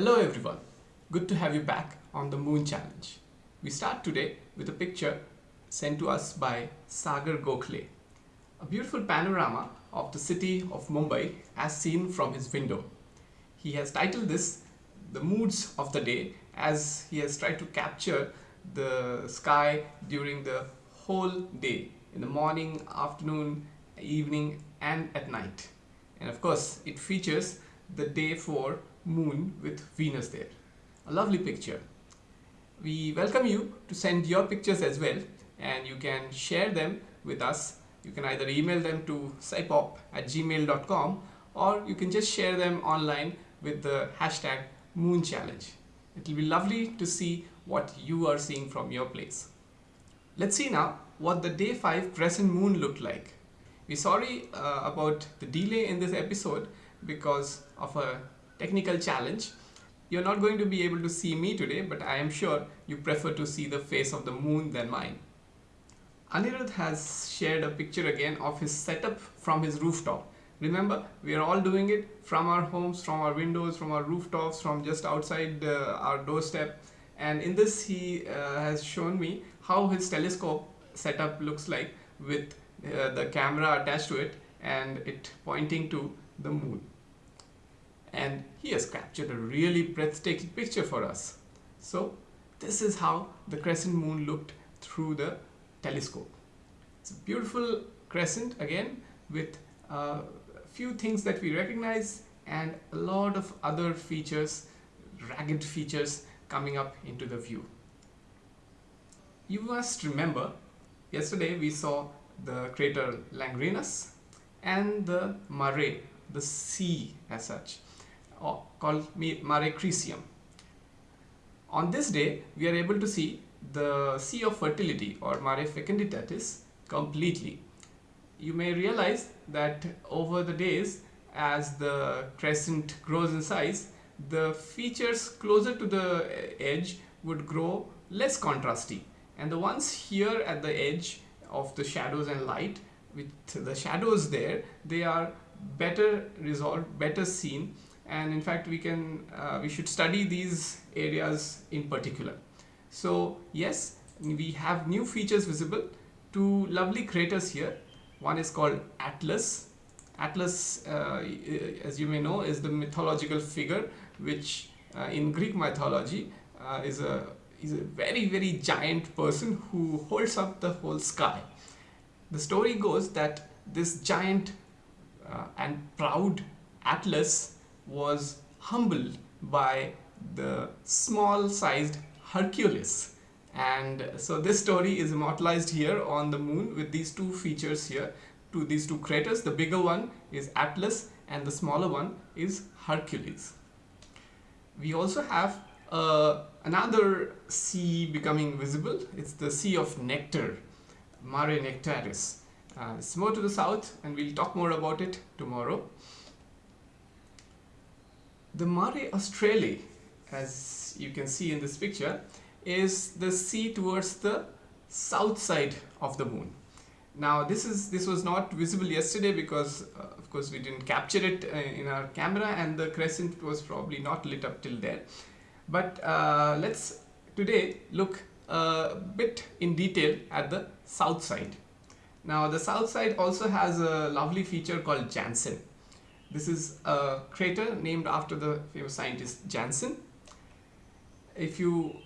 Hello everyone, good to have you back on the Moon Challenge. We start today with a picture sent to us by Sagar Gokhale. A beautiful panorama of the city of Mumbai as seen from his window. He has titled this The Moods of the Day as he has tried to capture the sky during the whole day in the morning, afternoon, evening and at night. And of course it features the day 4 moon with Venus there. A lovely picture. We welcome you to send your pictures as well and you can share them with us. You can either email them to scipop at gmail.com or you can just share them online with the hashtag moon challenge. It will be lovely to see what you are seeing from your place. Let's see now what the day 5 crescent moon looked like. We're sorry uh, about the delay in this episode because of a technical challenge. You're not going to be able to see me today, but I am sure you prefer to see the face of the moon than mine. Anirudh has shared a picture again of his setup from his rooftop. Remember, we are all doing it from our homes, from our windows, from our rooftops, from just outside uh, our doorstep. And in this, he uh, has shown me how his telescope setup looks like with uh, the camera attached to it and it pointing to the moon and he has captured a really breathtaking picture for us. So this is how the crescent moon looked through the telescope. It's a beautiful crescent again with a few things that we recognize and a lot of other features, ragged features coming up into the view. You must remember yesterday we saw the crater Langrenus and the Mare, the sea as such called Mare Crisium. On this day, we are able to see the Sea of Fertility or Mare Fecunditatis completely. You may realize that over the days, as the crescent grows in size, the features closer to the edge would grow less contrasty and the ones here at the edge of the shadows and light with the shadows there they are better resolved better seen and in fact we can uh, we should study these areas in particular. So yes we have new features visible. Two lovely craters here. One is called Atlas. Atlas uh, as you may know is the mythological figure which uh, in Greek mythology is a is a very very giant person who holds up the whole sky. The story goes that this giant uh, and proud Atlas was humbled by the small sized Hercules. And so this story is immortalized here on the moon with these two features here. To these two craters the bigger one is Atlas and the smaller one is Hercules. We also have uh, another sea becoming visible. It's the sea of nectar Mare Nectaris. Uh, it's more to the south and we'll talk more about it tomorrow the Mare Australe, as you can see in this picture, is the sea towards the south side of the moon. Now this is this was not visible yesterday because uh, of course we didn't capture it uh, in our camera and the crescent was probably not lit up till there. But uh, let's today look a bit in detail at the south side. Now the south side also has a lovely feature called Janssen. This is a crater named after the famous scientist Janssen. If you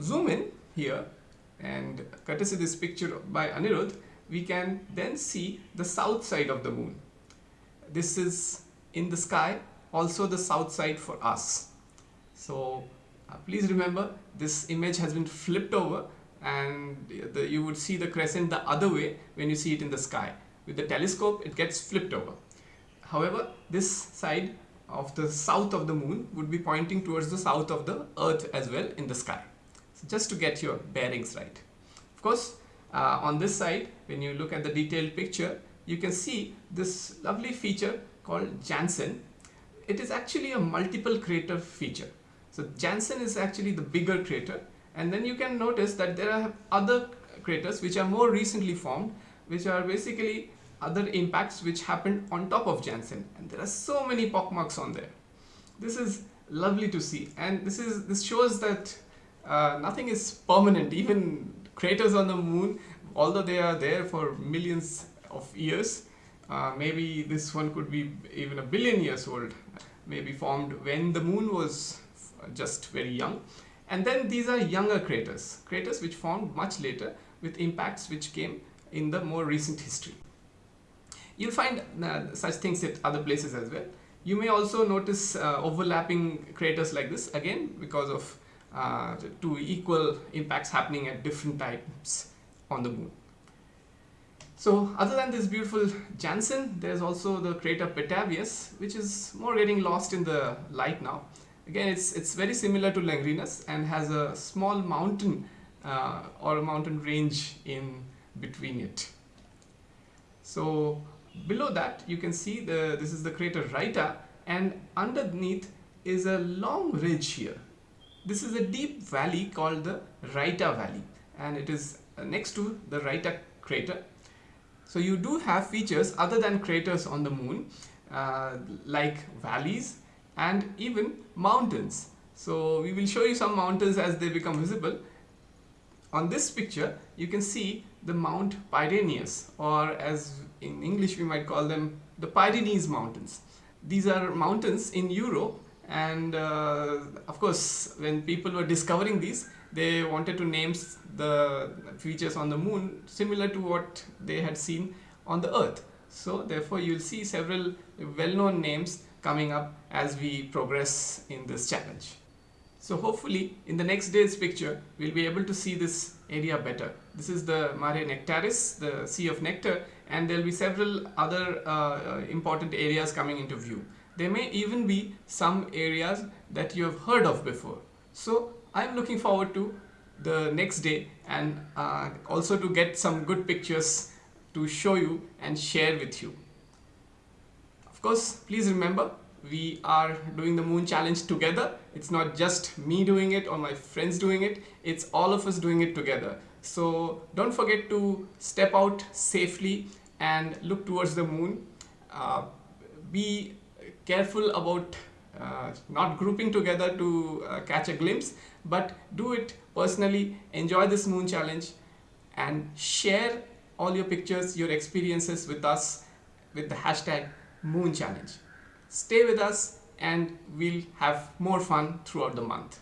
zoom in here and courtesy this picture by Anirudh, we can then see the south side of the moon. This is in the sky, also the south side for us. So uh, please remember this image has been flipped over and the, you would see the crescent the other way when you see it in the sky. With the telescope, it gets flipped over. However, this side of the south of the moon would be pointing towards the south of the earth as well in the sky. So just to get your bearings right. Of course, uh, on this side, when you look at the detailed picture, you can see this lovely feature called Janssen. It is actually a multiple crater feature. So Janssen is actually the bigger crater and then you can notice that there are other craters which are more recently formed which are basically other impacts which happened on top of Janssen and there are so many pockmarks on there. this is lovely to see. And this is this shows that uh, nothing is permanent. Even craters on the moon although they are there for millions of years uh, maybe this one could be even a billion years old. Maybe formed when the moon was just very young. And then these are younger craters. Craters which formed much later with impacts which came in the more recent history you'll find uh, such things at other places as well you may also notice uh, overlapping craters like this again because of uh, two equal impacts happening at different times on the moon. So other than this beautiful Janssen, there's also the crater Petavius, which is more getting lost in the light now. Again, it's, it's very similar to Langrenus and has a small mountain uh, or a mountain range in between it. So below that, you can see the this is the crater Rheita and underneath is a long ridge here. This is a deep valley called the Rheita Valley and it is next to the Rheita crater. So you do have features other than craters on the moon uh, like valleys and even mountains. So we will show you some mountains as they become visible. On this picture you can see the Mount Pyrenees or as in English we might call them the Pyrenees mountains. These are mountains in Europe and uh, of course when people were discovering these they wanted to name the features on the moon similar to what they had seen on the earth so therefore you'll see several well-known names coming up as we progress in this challenge so hopefully in the next day's picture we'll be able to see this area better this is the mare nectaris the sea of nectar and there'll be several other uh, important areas coming into view there may even be some areas that you have heard of before. So I'm looking forward to the next day and uh, also to get some good pictures to show you and share with you. Of course, please remember we are doing the moon challenge together. It's not just me doing it or my friends doing it. It's all of us doing it together. So don't forget to step out safely and look towards the moon. Uh, be careful about uh, not grouping together to uh, catch a glimpse but do it personally enjoy this moon challenge and share all your pictures your experiences with us with the hashtag moon challenge stay with us and we'll have more fun throughout the month